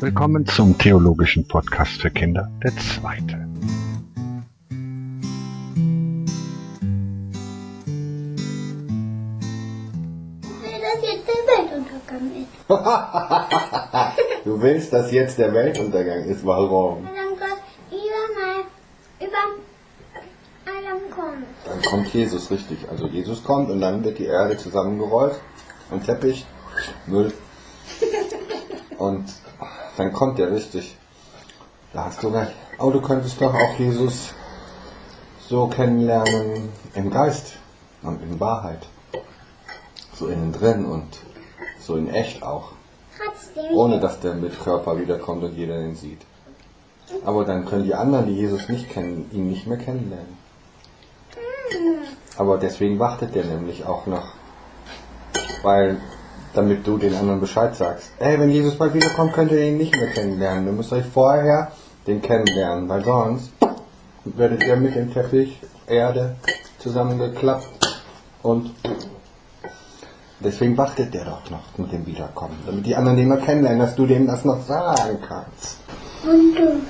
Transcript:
Willkommen zum theologischen Podcast für Kinder, der zweite. dass jetzt der Weltuntergang ist. du willst, dass jetzt der Weltuntergang ist. Warum? Weil dann Gott über über allem kommt. Dann kommt Jesus, richtig. Also Jesus kommt und dann wird die Erde zusammengerollt, ein Teppich, Müll. Und dann kommt der richtig. Da hast du recht. Aber du könntest doch auch Jesus so kennenlernen im Geist und in Wahrheit. So innen drin und so in echt auch. Ohne dass der mit Körper wiederkommt und jeder ihn sieht. Aber dann können die anderen, die Jesus nicht kennen, ihn nicht mehr kennenlernen. Aber deswegen wartet der nämlich auch noch. Weil, damit du den anderen Bescheid sagst. Ey, wenn Jesus bald wiederkommt, könnt ihr ihn nicht mehr kennenlernen. Ihr müsst euch vorher den kennenlernen, weil sonst werdet ihr mit dem Teppich Erde zusammengeklappt und deswegen wartet der doch noch mit dem Wiederkommen, damit die anderen den noch kennenlernen, dass du dem das noch sagen kannst. Und du.